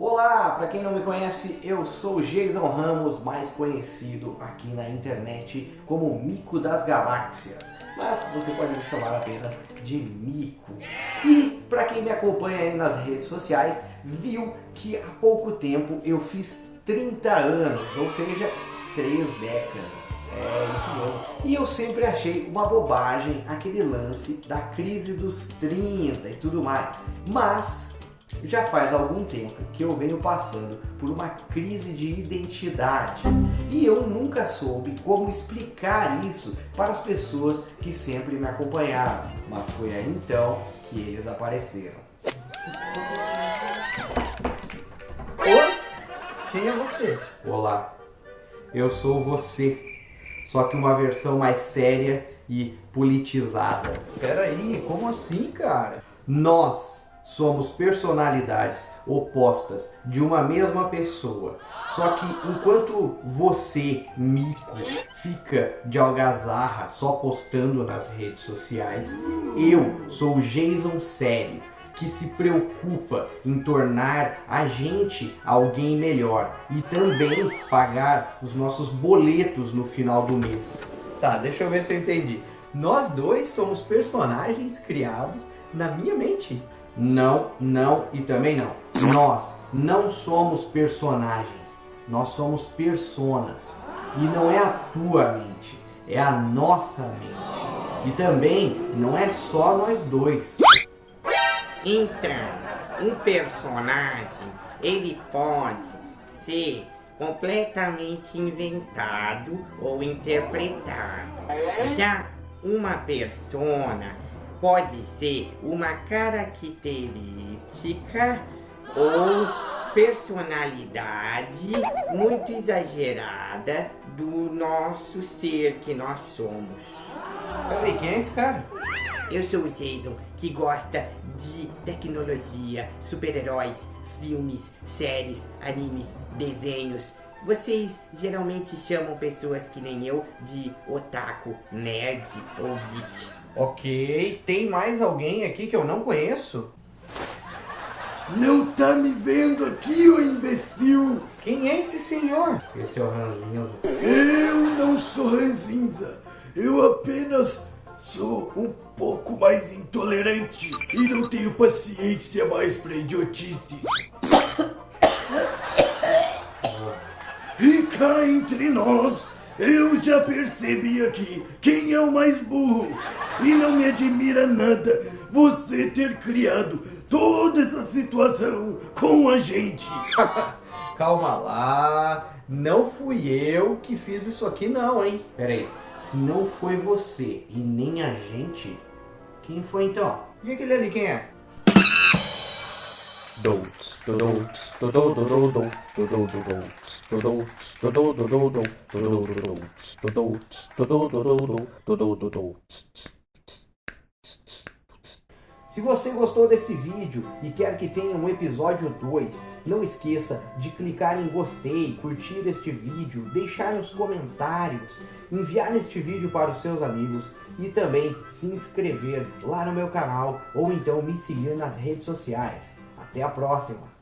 Olá, para quem não me conhece, eu sou Jason Ramos, mais conhecido aqui na internet como Mico das Galáxias, mas você pode me chamar apenas de Mico. E para quem me acompanha aí nas redes sociais, viu que há pouco tempo eu fiz 30 anos, ou seja, 3 décadas. É isso mesmo. E eu sempre achei uma bobagem aquele lance da crise dos 30 e tudo mais. Mas já faz algum tempo que eu venho passando por uma crise de identidade e eu nunca soube como explicar isso para as pessoas que sempre me acompanharam, mas foi aí então que eles apareceram. Oi? Quem é você? Olá, eu sou você, só que uma versão mais séria e politizada. Peraí, como assim, cara? Nós somos personalidades opostas de uma mesma pessoa. Só que enquanto você, mico, fica de algazarra só postando nas redes sociais, eu sou o Jason sério, que se preocupa em tornar a gente alguém melhor e também pagar os nossos boletos no final do mês. Tá, deixa eu ver se eu entendi. Nós dois somos personagens criados na minha mente. Não, não e também não. Nós não somos personagens, nós somos personas. E não é a tua mente, é a nossa mente. E também não é só nós dois. Então, um personagem, ele pode ser completamente inventado ou interpretado. Já uma persona pode ser uma característica ou personalidade muito exagerada do nosso ser que nós somos. Peraí, quem é esse cara? Eu sou o Jason, que gosta de tecnologia, super-heróis, filmes, séries, animes, desenhos. Vocês geralmente chamam pessoas que nem eu de otaku, nerd ou geek. Ok, tem mais alguém aqui que eu não conheço? Não tá me vendo aqui, ô imbecil? Quem é esse senhor? Esse é o Ranzinza. Eu não sou ranzinza. Eu apenas sou um pouco mais intolerante e não tenho paciência mais pra idiotice. E cá entre nós, eu já percebi aqui quem é o mais burro. E não me admira nada você ter criado toda essa situação com a gente. Calma lá, não fui eu que fiz isso aqui não, hein? Pera aí, se não foi você e nem a gente, quem foi então? E aquele ali, quem é? Se você gostou desse vídeo e quer que tenha um episódio 2, não esqueça de clicar em gostei, curtir este vídeo, deixar nos comentários, enviar este vídeo para os seus amigos e também se inscrever lá no meu canal ou então me seguir nas redes sociais. Até a próxima!